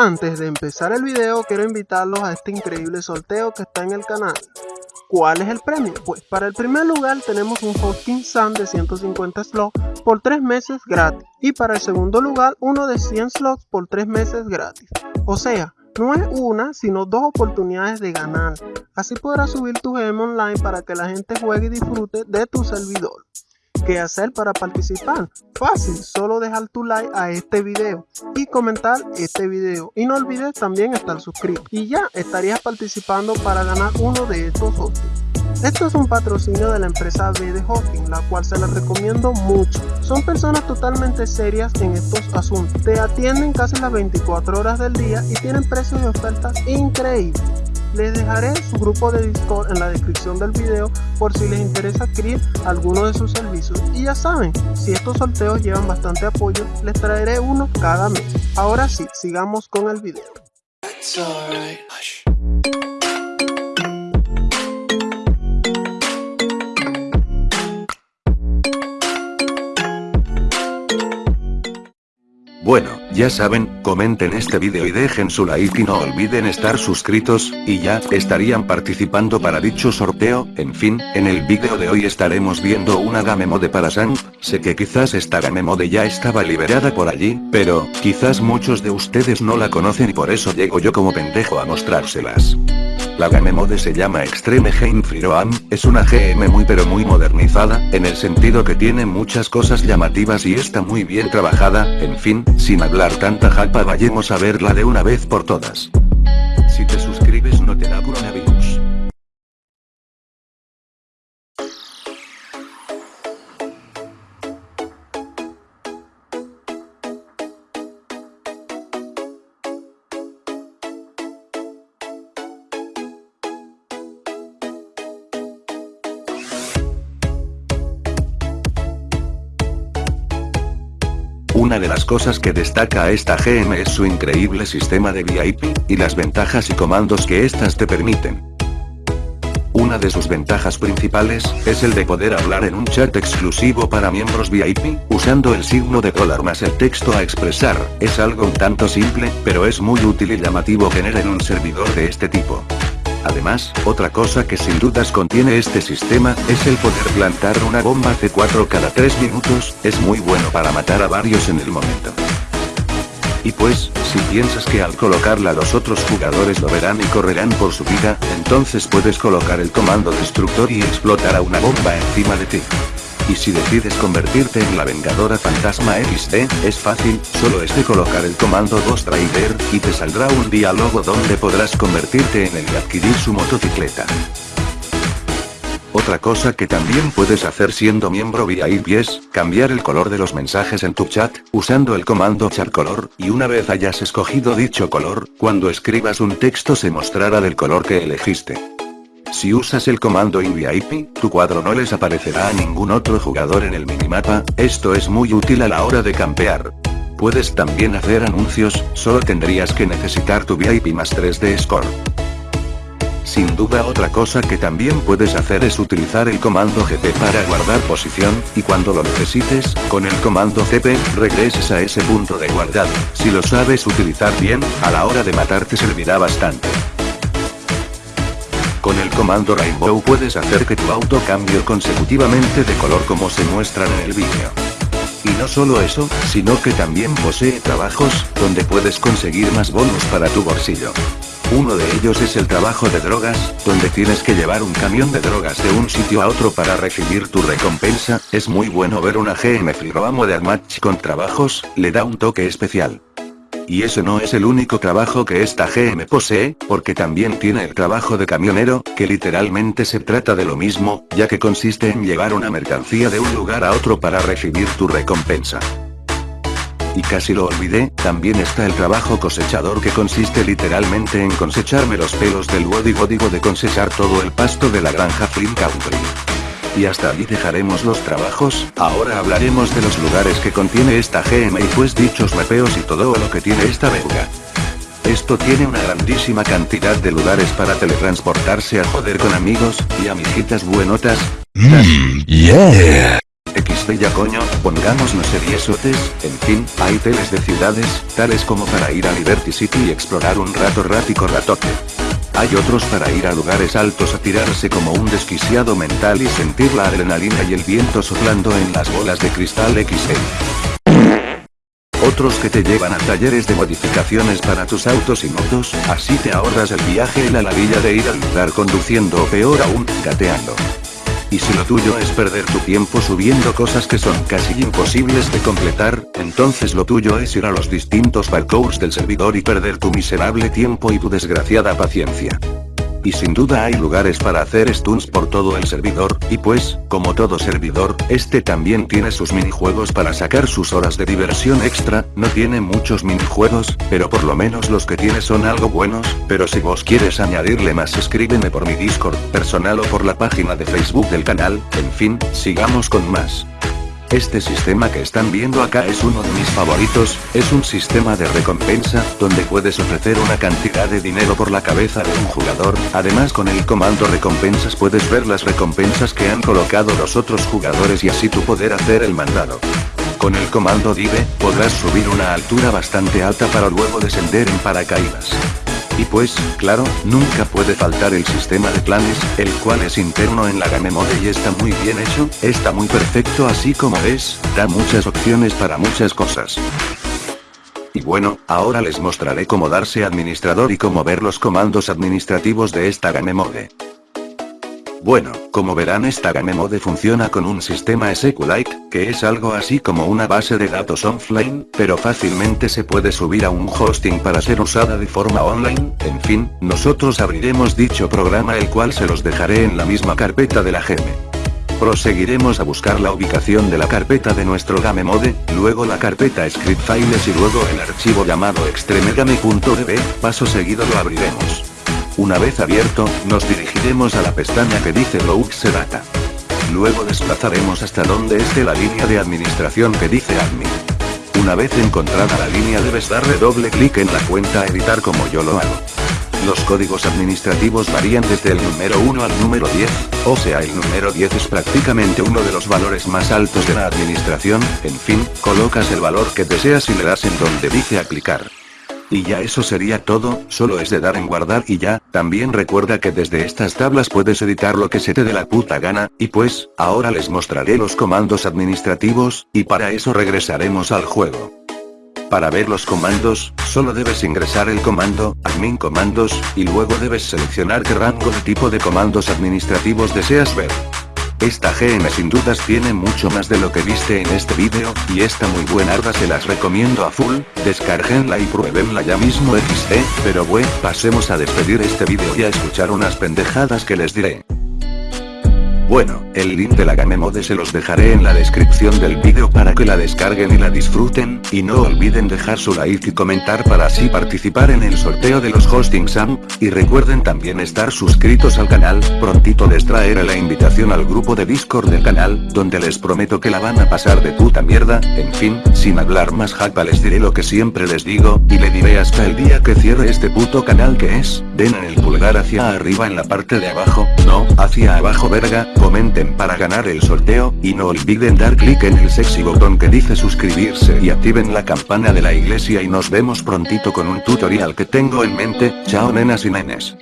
Antes de empezar el video quiero invitarlos a este increíble sorteo que está en el canal. ¿Cuál es el premio? Pues para el primer lugar tenemos un Hosting Sun de 150 slots por 3 meses gratis y para el segundo lugar uno de 100 slots por 3 meses gratis. O sea, no es una, sino dos oportunidades de ganar. Así podrás subir tu game online para que la gente juegue y disfrute de tu servidor. ¿Qué hacer para participar? Fácil, solo dejar tu like a este video y comentar este video. Y no olvides también estar suscrito. Y ya estarías participando para ganar uno de estos hostings. Esto es un patrocinio de la empresa B de Hosting, la cual se la recomiendo mucho. Son personas totalmente serias en estos asuntos. Te atienden casi las 24 horas del día y tienen precios y ofertas increíbles. Les dejaré su grupo de Discord en la descripción del video por si les interesa adquirir alguno de sus servicios. Y ya saben, si estos sorteos llevan bastante apoyo, les traeré uno cada mes. Ahora sí, sigamos con el video. Bueno, ya saben, comenten este vídeo y dejen su like y no olviden estar suscritos, y ya, estarían participando para dicho sorteo, en fin, en el vídeo de hoy estaremos viendo una game mode para Sang, sé que quizás esta game mode ya estaba liberada por allí, pero, quizás muchos de ustedes no la conocen y por eso llego yo como pendejo a mostrárselas. La game mode se llama Extreme Game Firoam, es una GM muy pero muy modernizada, en el sentido que tiene muchas cosas llamativas y está muy bien trabajada, en fin, sin hablar tanta japa vayamos a verla de una vez por todas. Si te suscribes no te da coronavirus. Una de las cosas que destaca a esta GM es su increíble sistema de VIP, y las ventajas y comandos que estas te permiten. Una de sus ventajas principales, es el de poder hablar en un chat exclusivo para miembros VIP, usando el signo de dólar más el texto a expresar, es algo un tanto simple, pero es muy útil y llamativo tener en un servidor de este tipo. Además, otra cosa que sin dudas contiene este sistema, es el poder plantar una bomba C4 cada 3 minutos, es muy bueno para matar a varios en el momento. Y pues, si piensas que al colocarla los otros jugadores lo verán y correrán por su vida, entonces puedes colocar el comando destructor y explotar a una bomba encima de ti. Y si decides convertirte en la Vengadora Fantasma XD, es fácil, solo es de colocar el comando Ghost Rider, y te saldrá un diálogo donde podrás convertirte en él y adquirir su motocicleta. Otra cosa que también puedes hacer siendo miembro VIP es, cambiar el color de los mensajes en tu chat, usando el comando color, y una vez hayas escogido dicho color, cuando escribas un texto se mostrará del color que elegiste. Si usas el comando InVIP, tu cuadro no les aparecerá a ningún otro jugador en el minimapa, esto es muy útil a la hora de campear. Puedes también hacer anuncios, solo tendrías que necesitar tu VIP más 3 de score. Sin duda otra cosa que también puedes hacer es utilizar el comando GP para guardar posición, y cuando lo necesites, con el comando CP, regreses a ese punto de guardado. Si lo sabes utilizar bien, a la hora de matar te servirá bastante. Con el comando Rainbow puedes hacer que tu auto cambie consecutivamente de color como se muestran en el vídeo. Y no solo eso, sino que también posee trabajos, donde puedes conseguir más bonos para tu bolsillo. Uno de ellos es el trabajo de drogas, donde tienes que llevar un camión de drogas de un sitio a otro para recibir tu recompensa, es muy bueno ver una GM Firoamo de Match con trabajos, le da un toque especial. Y ese no es el único trabajo que esta GM posee, porque también tiene el trabajo de camionero, que literalmente se trata de lo mismo, ya que consiste en llevar una mercancía de un lugar a otro para recibir tu recompensa. Y casi lo olvidé, también está el trabajo cosechador que consiste literalmente en cosecharme los pelos del body de cosechar todo el pasto de la granja Flint Country. Y hasta allí dejaremos los trabajos, ahora hablaremos de los lugares que contiene esta GM y pues dichos mapeos y todo lo que tiene esta verga. Esto tiene una grandísima cantidad de lugares para teletransportarse a joder con amigos, y amiguitas buenotas. Mmm, yeah. De ya coño, pongámonos seriesotes, en fin, hay teles de ciudades, tales como para ir a Liberty City y explorar un rato rático ratote. Hay otros para ir a lugares altos a tirarse como un desquiciado mental y sentir la adrenalina y el viento soplando en las bolas de cristal XL. Otros que te llevan a talleres de modificaciones para tus autos y motos, así te ahorras el viaje y la ladilla de ir al lugar conduciendo o peor aún, gateando. Y si lo tuyo es perder tu tiempo subiendo cosas que son casi imposibles de completar, entonces lo tuyo es ir a los distintos parkours del servidor y perder tu miserable tiempo y tu desgraciada paciencia. Y sin duda hay lugares para hacer stunts por todo el servidor, y pues, como todo servidor, este también tiene sus minijuegos para sacar sus horas de diversión extra, no tiene muchos minijuegos, pero por lo menos los que tiene son algo buenos, pero si vos quieres añadirle más escríbeme por mi Discord personal o por la página de Facebook del canal, en fin, sigamos con más. Este sistema que están viendo acá es uno de mis favoritos, es un sistema de recompensa, donde puedes ofrecer una cantidad de dinero por la cabeza de un jugador, además con el comando recompensas puedes ver las recompensas que han colocado los otros jugadores y así tú poder hacer el mandado. Con el comando Dive, podrás subir una altura bastante alta para luego descender en paracaídas. Y pues, claro, nunca puede faltar el sistema de planes, el cual es interno en la Game Mode y está muy bien hecho, está muy perfecto así como es, da muchas opciones para muchas cosas. Y bueno, ahora les mostraré cómo darse administrador y cómo ver los comandos administrativos de esta Game Mode. Bueno, como verán esta Game Mode funciona con un sistema SQLite, que es algo así como una base de datos offline, pero fácilmente se puede subir a un hosting para ser usada de forma online, en fin, nosotros abriremos dicho programa el cual se los dejaré en la misma carpeta de la gem. Proseguiremos a buscar la ubicación de la carpeta de nuestro Game Mode, luego la carpeta Script Files y luego el archivo llamado extremegame.db, paso seguido lo abriremos. Una vez abierto, nos dirigiremos a la pestaña que dice Load Data. Luego desplazaremos hasta donde esté la línea de administración que dice Admin. Una vez encontrada la línea debes darle doble clic en la cuenta editar como yo lo hago. Los códigos administrativos varían desde el número 1 al número 10, o sea el número 10 es prácticamente uno de los valores más altos de la administración, en fin, colocas el valor que deseas y le das en donde dice aplicar. Y ya eso sería todo, solo es de dar en guardar y ya, también recuerda que desde estas tablas puedes editar lo que se te dé la puta gana, y pues, ahora les mostraré los comandos administrativos, y para eso regresaremos al juego. Para ver los comandos, solo debes ingresar el comando, admin comandos, y luego debes seleccionar qué rango de tipo de comandos administrativos deseas ver. Esta GM sin dudas tiene mucho más de lo que viste en este vídeo, y esta muy buena arda se las recomiendo a full, descarguenla y pruébenla ya mismo XD, pero bueno, pasemos a despedir este vídeo y a escuchar unas pendejadas que les diré. Bueno, el link de la Game Mode se los dejaré en la descripción del vídeo para que la descarguen y la disfruten, y no olviden dejar su like y comentar para así participar en el sorteo de los hostings AMP, y recuerden también estar suscritos al canal, prontito les traeré la invitación al grupo de Discord del canal, donde les prometo que la van a pasar de puta mierda, en fin, sin hablar más japa les diré lo que siempre les digo, y le diré hasta el día que cierre este puto canal que es, den en el pulgar hacia arriba en la parte de abajo, no, hacia abajo verga, comenten para ganar el sorteo, y no olviden dar clic en el sexy botón que dice suscribirse y activen la campana de la iglesia y nos vemos prontito con un tutorial que tengo en mente, chao nenas y nenes.